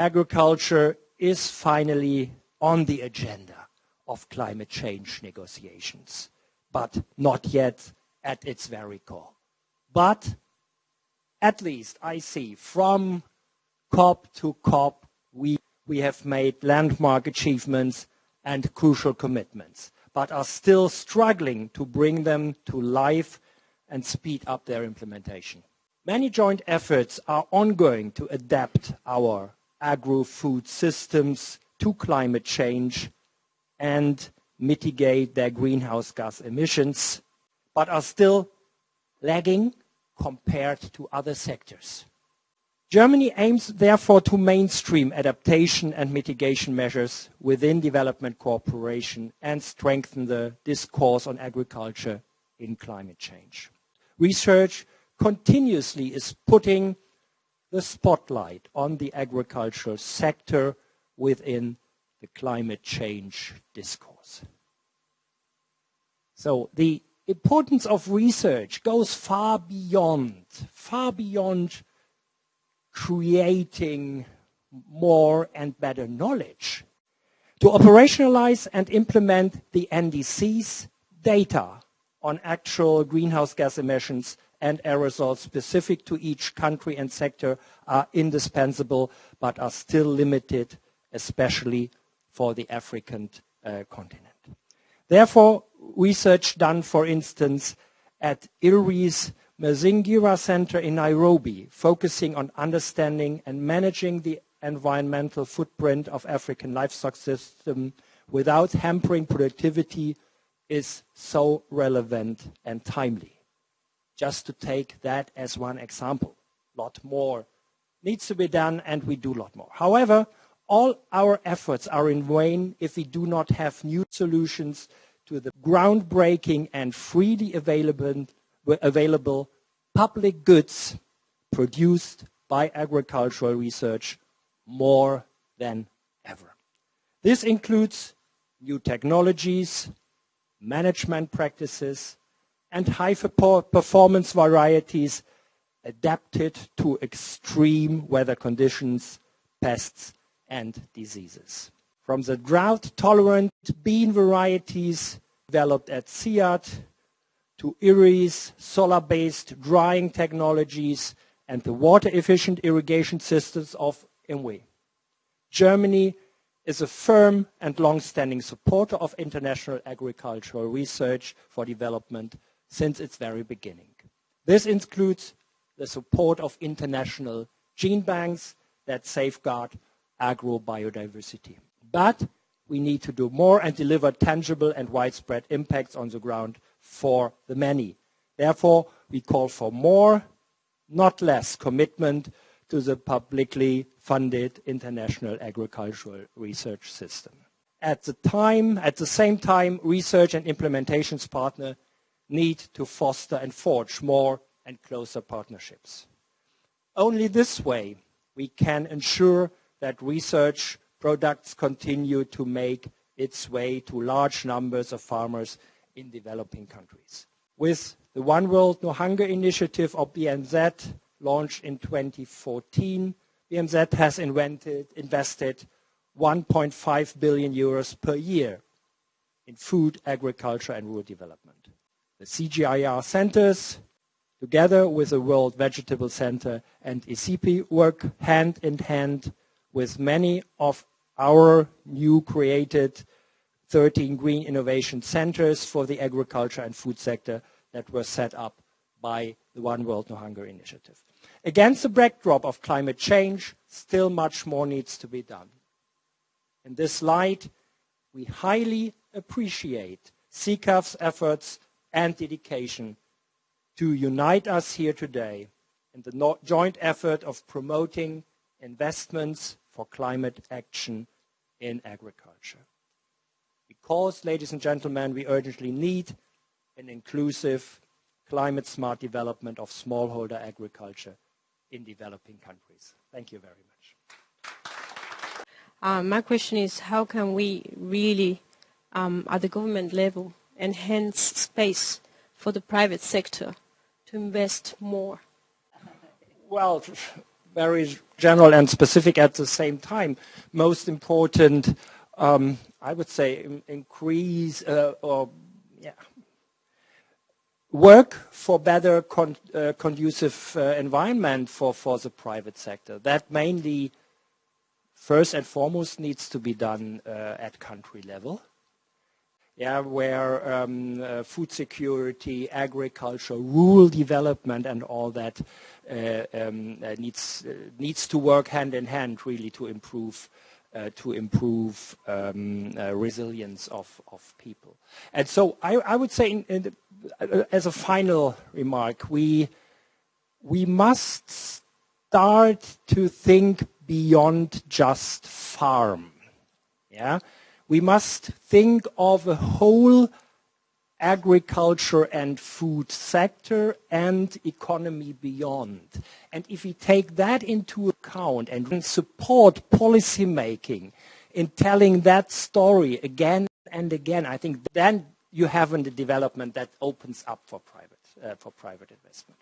agriculture is finally on the agenda of climate change negotiations, but not yet at its very core. But at least I see from COP to COP, we, we have made landmark achievements and crucial commitments, but are still struggling to bring them to life and speed up their implementation. Many joint efforts are ongoing to adapt our agro-food systems to climate change and mitigate their greenhouse gas emissions, but are still lagging compared to other sectors. Germany aims therefore to mainstream adaptation and mitigation measures within development cooperation and strengthen the discourse on agriculture in climate change. Research continuously is putting the spotlight on the agricultural sector within the climate change discourse. So the importance of research goes far beyond, far beyond creating more and better knowledge. To operationalize and implement the NDC's data on actual greenhouse gas emissions and aerosols specific to each country and sector are indispensable, but are still limited, especially for the African uh, continent. Therefore, research done, for instance, at ILRI's Mazingira Center in Nairobi, focusing on understanding and managing the environmental footprint of African livestock system without hampering productivity is so relevant and timely. Just to take that as one example, a lot more needs to be done and we do a lot more. However, all our efforts are in vain if we do not have new solutions to the groundbreaking and freely available, available public goods produced by agricultural research more than ever. This includes new technologies, management practices, and high performance varieties adapted to extreme weather conditions, pests, and diseases. From the drought-tolerant bean varieties developed at CIAT to IRRI's solar-based drying technologies and the water-efficient irrigation systems of IWMI. Germany is a firm and long-standing supporter of international agricultural research for development since its very beginning. This includes the support of international gene banks that safeguard agrobiodiversity. But we need to do more and deliver tangible and widespread impacts on the ground for the many. Therefore, we call for more, not less, commitment to the publicly funded international agricultural research system. At the time, at the same time, research and implementations partner need to foster and forge more and closer partnerships. Only this way we can ensure that research products continue to make its way to large numbers of farmers in developing countries. With the One World No Hunger initiative of BMZ launched in 2014, BMZ has invented, invested 1.5 billion euros per year in food, agriculture and rural development. The CGIAR centers, together with the World Vegetable Center and ICIPE, work hand in hand with many of our new created 13 green innovation centers for the agriculture and food sector that were set up by the One World No Hunger initiative. Against the backdrop of climate change, still much more needs to be done. In this light, we highly appreciate CCAFS' efforts and dedication to unite us here today in the joint effort of promoting investments for climate action in agriculture. Because, ladies and gentlemen, we urgently need an inclusive, climate-smart development of smallholder agriculture in developing countries. Thank you very much. Uh, my question is, how can we really, um, at the government level, enhance space for the private sector to invest more? Well, very general and specific at the same time. Most important, um, I would say, increase uh, or yeah, work for better con uh, conducive uh, environment for, for the private sector. That mainly, first and foremost, needs to be done uh, at country level. Yeah, where um, uh, food security, agriculture, rural development, and all that uh, um, uh, needs needs to work hand in hand, really, to improve uh, to improve um, uh, resilience of, of people. And so I, I would say in, in the, uh, as a final remark, we, we must start to think beyond just farm. Yeah? We must think of a whole agriculture and food sector and economy beyond. And if we take that into account and support policy making in telling that story again and again, I think then you have a development that opens up for private, uh, for private investment.